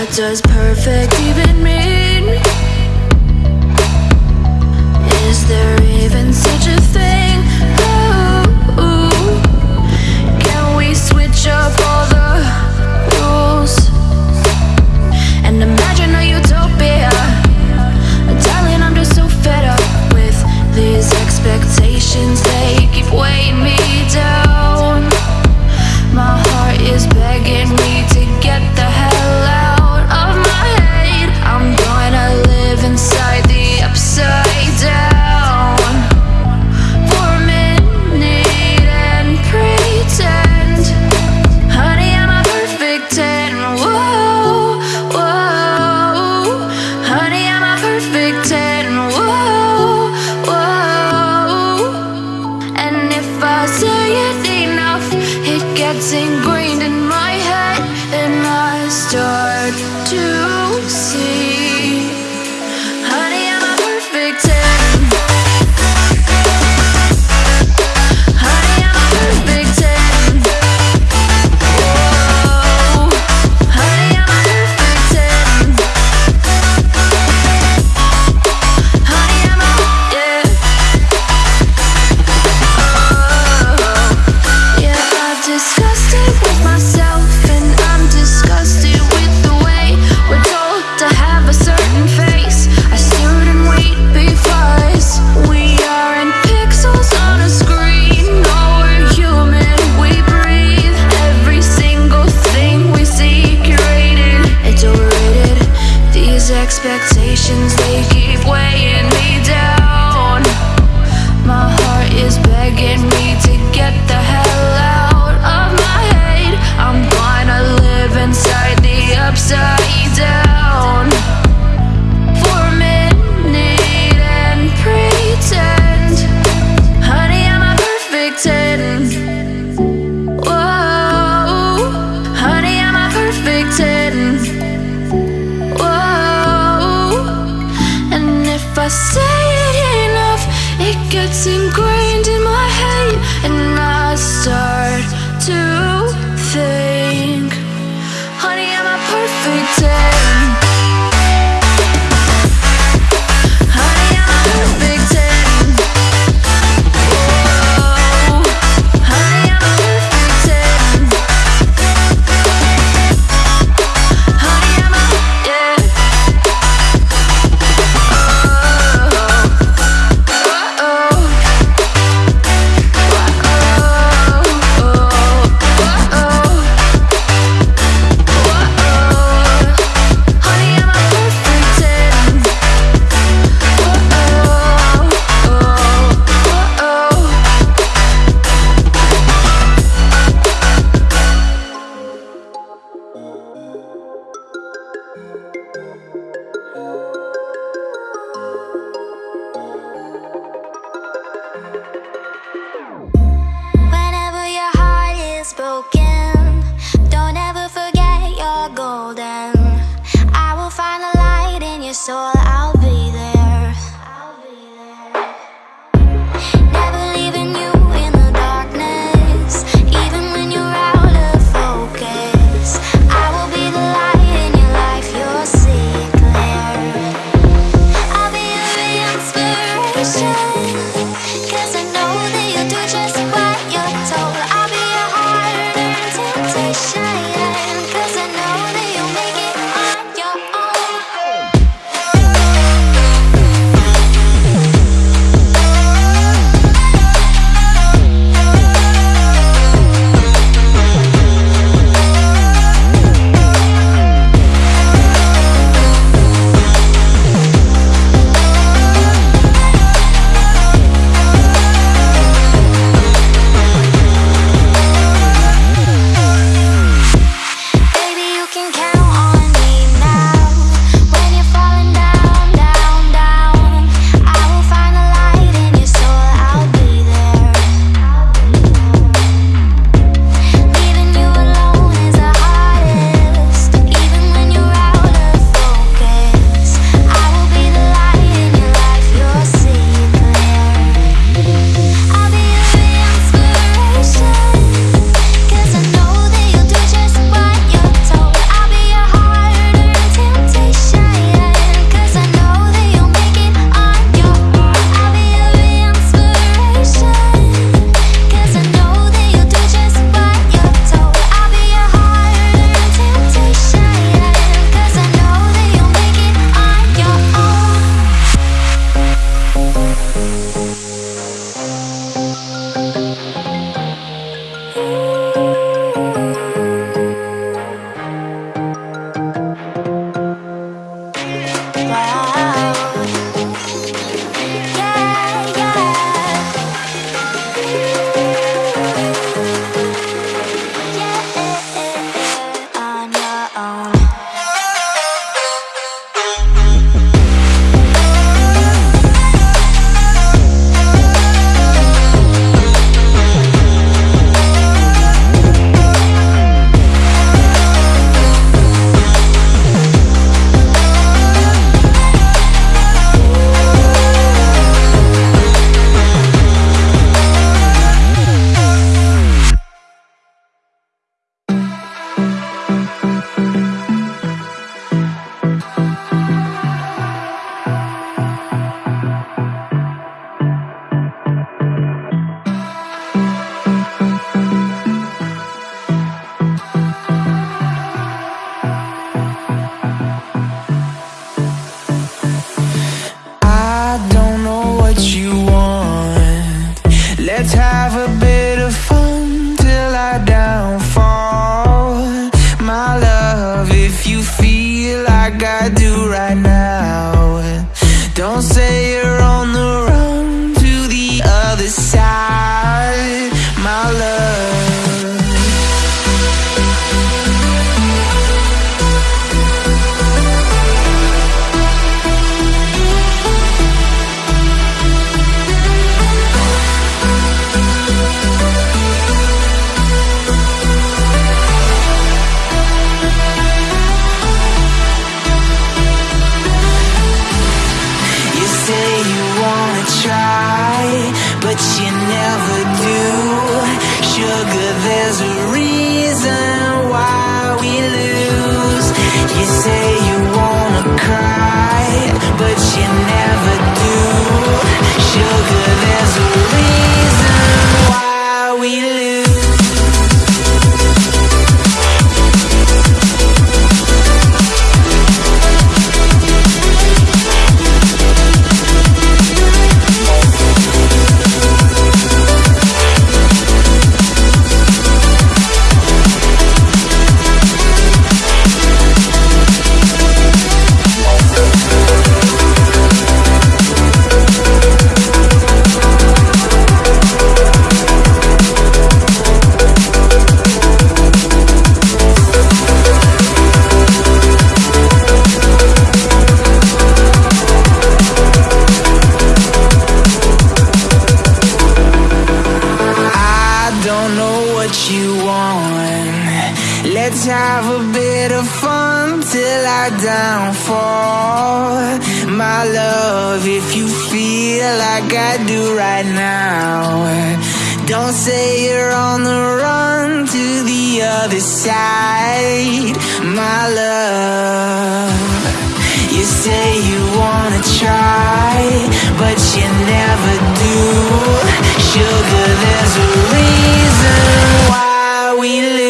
What does perfect even mean? Is there gets in Let's have a bit of fun till I downfall. My love, if you feel like I do right now, don't say you're on the run to the other side. My love, you say you wanna try, but you never do. Sugar, there's a reason why we live.